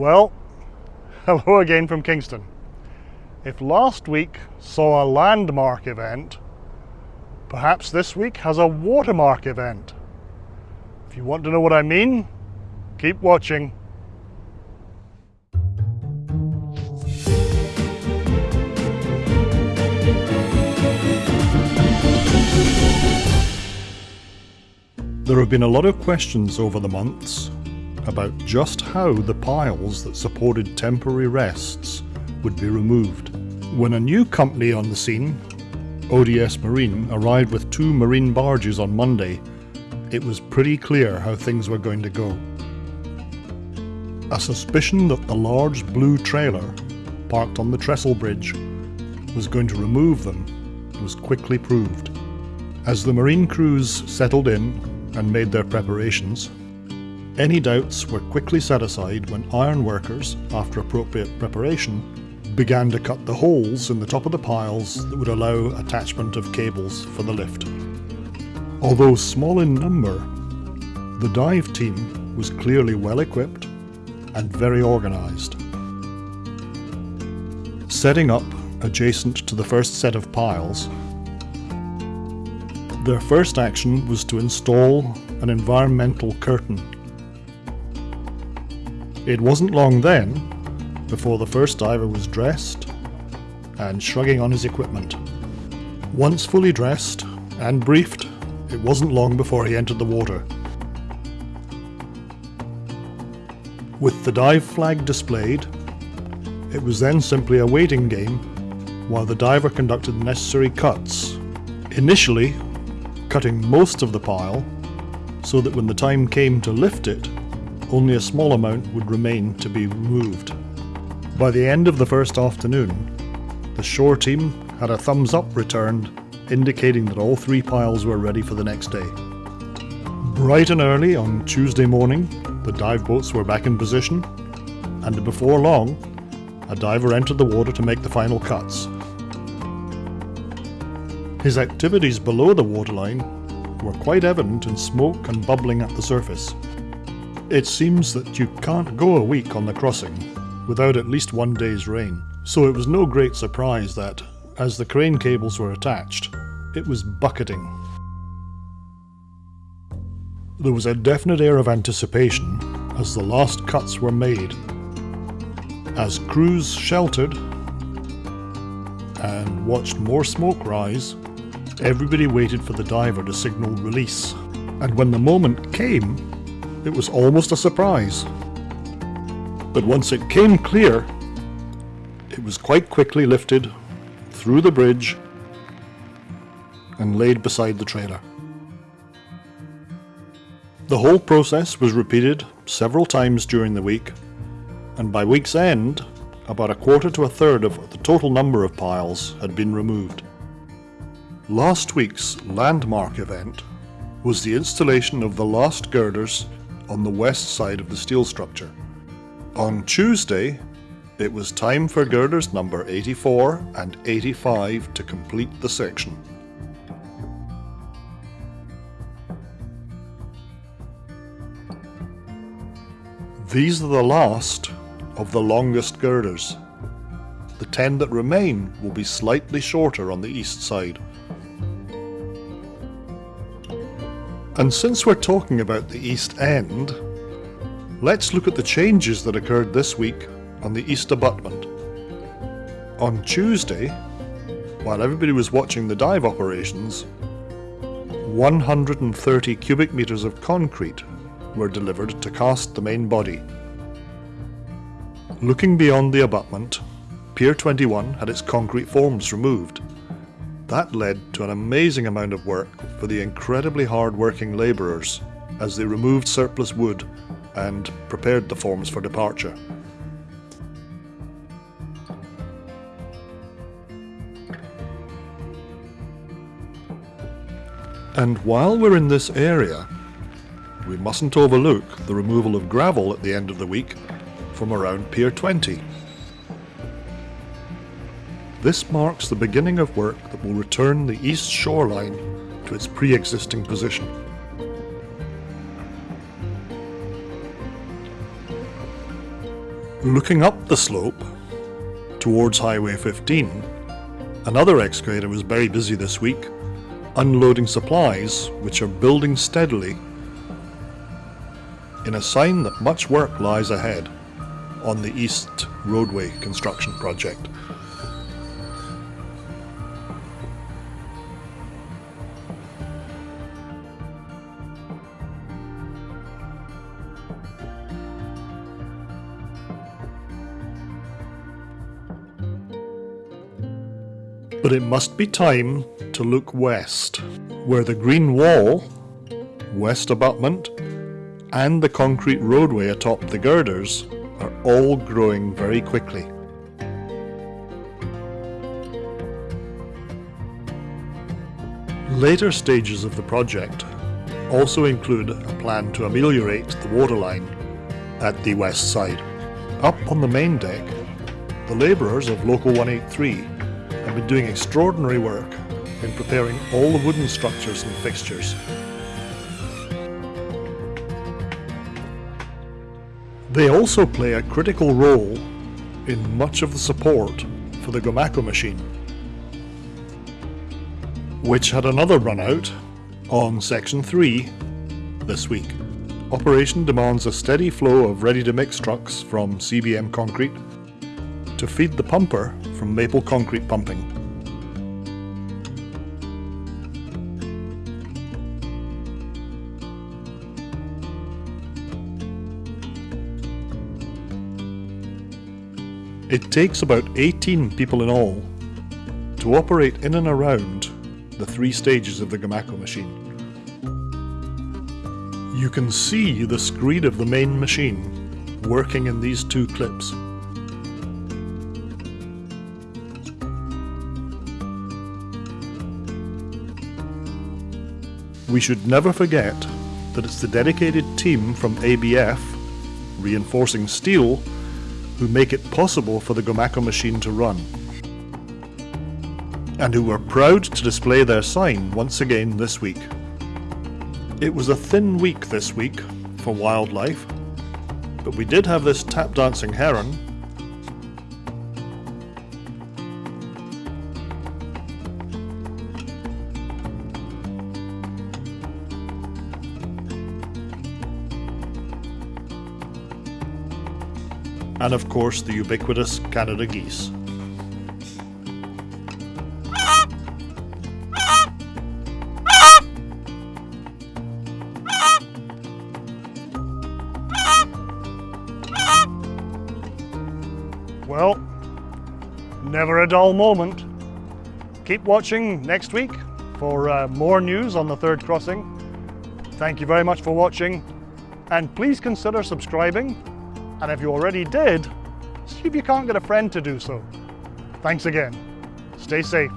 Well, hello again from Kingston. If last week saw a landmark event, perhaps this week has a watermark event. If you want to know what I mean, keep watching. There have been a lot of questions over the months about just how the piles that supported temporary trestles would be removed. When a new company on the scene, ODS Marine, arrived with two marine barges on Monday, it was pretty clear how things were going to go. A suspicion that the large blue trailer, parked on the trestle bridge, was going to remove them was quickly proved. As the marine crews settled in and made their preparations, any doubts were quickly set aside when iron workers, after appropriate preparation, began to cut the holes in the top of the piles that would allow attachment of cables for the lift. Although small in number, the dive team was clearly well equipped and very organised. Setting up adjacent to the first set of piles, their first action was to install an environmental curtain. It wasn't long then before the first diver was dressed and shrugging on his equipment. Once fully dressed and briefed, it wasn't long before he entered the water. With the dive flag displayed, it was then simply a waiting game while the diver conducted the necessary cuts. Initially, cutting most of the pile so that when the time came to lift it, only a small amount would remain to be removed. By the end of the first afternoon, the shore team had a thumbs up returned indicating that all three piles were ready for the next day. Bright and early on Tuesday morning, the dive boats were back in position, and before long, a diver entered the water to make the final cuts. His activities below the waterline were quite evident in smoke and bubbling at the surface. It seems that you can't go a week on the crossing without at least one day's rain, so it was no great surprise that, as the crane cables were attached, it was bucketing. There was a definite air of anticipation as the last cuts were made. As crews sheltered and watched more smoke rise, Everybody waited for the diver to signal release, and when the moment came, it was almost a surprise. But once it came clear, it was quite quickly lifted through the bridge and laid beside the trailer. The whole process was repeated several times during the week, and by week's end, about a quarter to a third of the total number of piles had been removed. Last week's landmark event was the installation of the last girders on the west side of the steel structure. On Tuesday, it was time for girders number 84 and 85 to complete the section. These are the last of the longest girders. The 10 that remain will be slightly shorter on the east side. And since we're talking about the East End, let's look at the changes that occurred this week on the East Abutment. On Tuesday, while everybody was watching the dive operations, 130 cubic metres of concrete were delivered to cast the main body. Looking beyond the abutment, Pier 21 had its concrete forms removed that led to an amazing amount of work for the incredibly hard-working labourers as they removed surplus wood and prepared the forms for departure. And while we're in this area, we mustn't overlook the removal of gravel at the end of the week from around Pier 20. This marks the beginning of work that will return the east shoreline to its pre-existing position. Looking up the slope towards Highway 15, another excavator was very busy this week, unloading supplies which are building steadily in a sign that much work lies ahead on the East Roadway construction project. But it must be time to look west, where the green wall, west abutment, and the concrete roadway atop the girders are all growing very quickly. Later stages of the project also include a plan to ameliorate the waterline at the west side. Up on the main deck, the labourers of Local 183 have been doing extraordinary work in preparing all the wooden structures and fixtures. They also play a critical role in much of the support for the Gomaco machine, which had another run out on Section 3 this week. Operation demands a steady flow of ready-to-mix trucks from CBM Concrete to feed the pumper from Maple Concrete Pumping. It takes about 18 people in all to operate in and around the three stages of the Gomaco machine. You can see the screed of the main machine working in these two clips. We should never forget that it's the dedicated team from ABF, reinforcing steel, who make it possible for the Gomaco machine to run. And who were proud to display their sign once again this week. It was a thin week this week for wildlife, but we did have this tap dancing heron and of course the ubiquitous Canada geese. Well, never a dull moment. Keep watching next week for uh, more news on the third crossing. Thank you very much for watching and please consider subscribing and if you already did, see if you can't get a friend to do so. Thanks again. Stay safe.